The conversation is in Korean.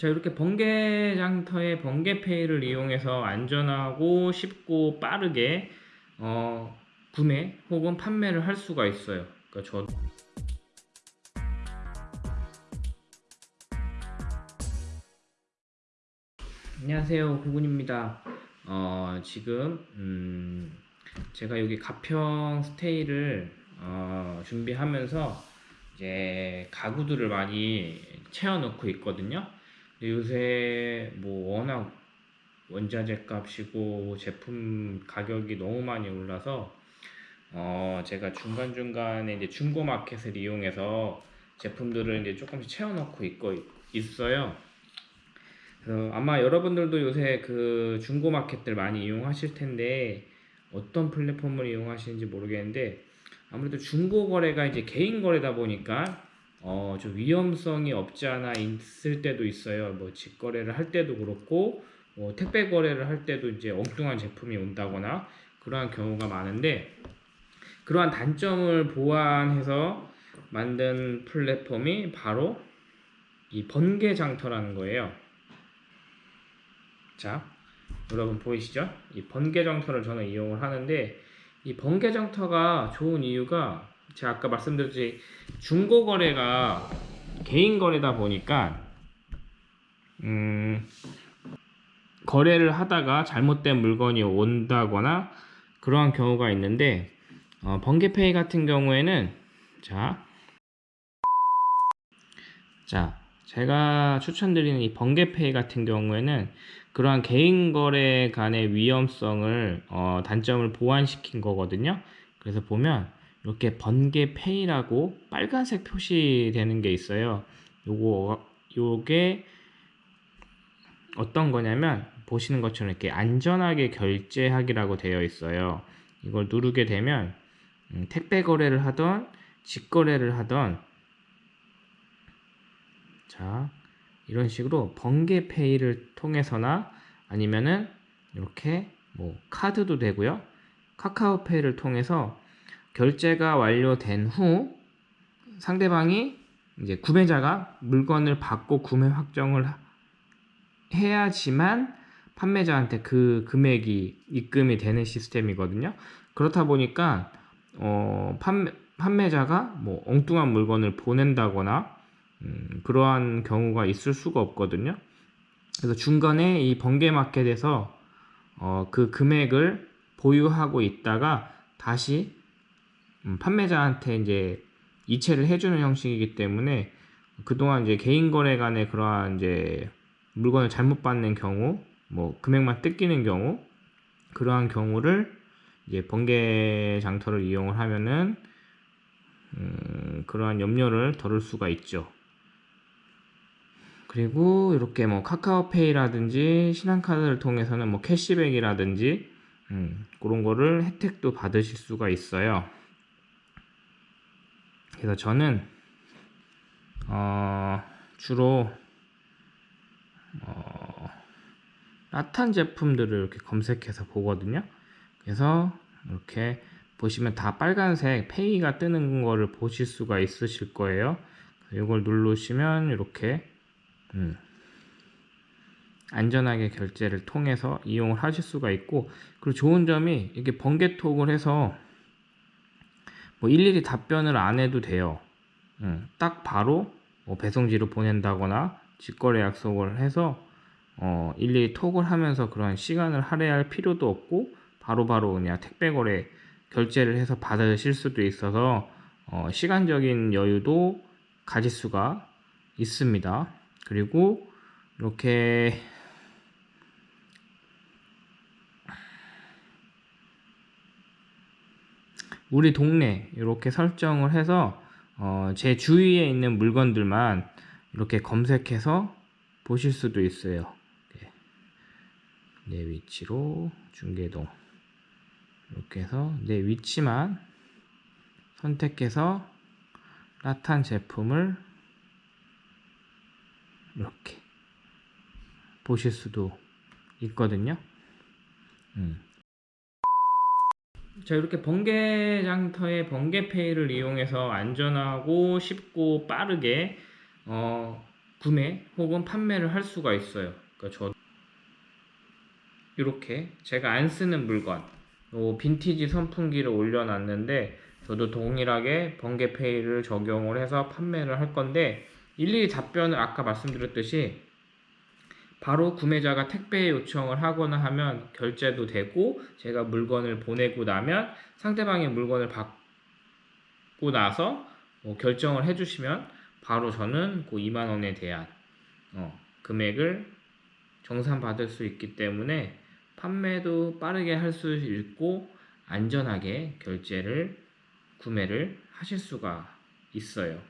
자 이렇게 번개 장터의 번개페이를 이용해서 안전하고 쉽고 빠르게 어, 구매 혹은 판매를 할 수가 있어요. 그러니까 저 안녕하세요 구군입니다. 어, 지금 음, 제가 여기 가평 스테이를 어, 준비하면서 이제 가구들을 많이 채워놓고 있거든요. 요새 뭐 워낙 원자재 값이고 제품 가격이 너무 많이 올라서 어 제가 중간중간에 이제 중고 마켓을 이용해서 제품들을 이제 조금씩 채워 넣고 있고 있어요. 그래서 아마 여러분들도 요새 그 중고 마켓들 많이 이용하실 텐데 어떤 플랫폼을 이용하시는지 모르겠는데 아무래도 중고 거래가 이제 개인 거래다 보니까 어, 좀 위험성이 없지 않아 있을 때도 있어요. 뭐 직거래를 할 때도 그렇고 뭐 택배 거래를 할 때도 이제 엉뚱한 제품이 온다거나 그러한 경우가 많은데 그러한 단점을 보완해서 만든 플랫폼이 바로 이 번개 장터라는 거예요. 자, 여러분 보이시죠? 이 번개 장터를 저는 이용을 하는데 이 번개 장터가 좋은 이유가 제가 아까 말씀드렸지 중고 거래가 개인 거래다 보니까 음, 거래를 하다가 잘못된 물건이 온다거나 그러한 경우가 있는데 어, 번개페이 같은 경우에는 자, 자 제가 추천드리는 이 번개페이 같은 경우에는 그러한 개인 거래 간의 위험성을 어, 단점을 보완시킨 거거든요. 그래서 보면 이렇게 번개 페이라고 빨간색 표시되는 게 있어요. 요거 요게 어떤 거냐면 보시는 것처럼 이렇게 안전하게 결제하기라고 되어 있어요. 이걸 누르게 되면 음, 택배 거래를 하던 직거래를 하던 자 이런 식으로 번개페이를 통해서나 아니면은 이렇게 뭐 카드도 되고요 카카오페이를 통해서 결제가 완료된 후 상대방이 이제 구매자가 물건을 받고 구매 확정을 해야지만 판매자한테 그 금액이 입금이 되는 시스템이거든요. 그렇다 보니까 어, 판매, 판매자가 뭐 엉뚱한 물건을 보낸다거나 음, 그러한 경우가 있을 수가 없거든요. 그래서 중간에 이 번개마켓에서 어, 그 금액을 보유하고 있다가 다시 음, 판매자한테 이제 이체를 해주는 형식이기 때문에 그동안 이제 개인 거래 간에 그러한 이제 물건을 잘못 받는 경우, 뭐 금액만 뜯기는 경우, 그러한 경우를 이제 번개 장터를 이용을 하면은 음, 그러한 염려를 덜을 수가 있죠. 그리고 이렇게 뭐 카카오페이라든지 신한카드를 통해서는 뭐 캐시백이라든지 음, 그런 거를 혜택도 받으실 수가 있어요. 그래서 저는 어, 주로 어, 라탄 제품들을 이렇게 검색해서 보거든요. 그래서 이렇게 보시면 다 빨간색 페이가 뜨는 거를 보실 수가 있으실 거예요. 이걸 누르시면 이렇게 음, 안전하게 결제를 통해서 이용을 하실 수가 있고 그리고 좋은 점이 이게 번개톡을 해서 뭐 일일이 답변을 안 해도 돼요. 음, 딱 바로 뭐 배송지로 보낸다거나 직거래 약속을 해서 어, 일일이 톡을 하면서 그런 시간을 할애할 필요도 없고 바로바로 바로 그냥 택배 거래 결제를 해서 받으실 수도 있어서 어, 시간적인 여유도 가질 수가 있습니다. 그리고 이렇게 우리 동네 이렇게 설정을 해서 어, 제 주위에 있는 물건들만 이렇게 검색해서 보실 수도 있어요. 네. 내 위치로 중계동 이렇게 해서 내 위치만 선택해서 라탄 제품을 이렇게 보실 수도 있거든요. 음. 자 이렇게 번개 장터의 번개페이를 이용해서 안전하고 쉽고 빠르게 어, 구매 혹은 판매를 할 수가 있어요. 그러니까 저 이렇게 제가 안 쓰는 물건, 요 빈티지 선풍기를 올려놨는데 저도 동일하게 번개페이를 적용을 해서 판매를 할 건데 일일이 답변을 아까 말씀드렸듯이 바로 구매자가 택배 요청을 하거나 하면 결제도 되고 제가 물건을 보내고 나면 상대방의 물건을 받고 나서 뭐 결정을 해주시면 바로 저는 그 2만 원에 대한 어, 금액을 정산받을 수 있기 때문에 판매도 빠르게 할 수 있고 안전하게 결제를 구매를 하실 수가 있어요.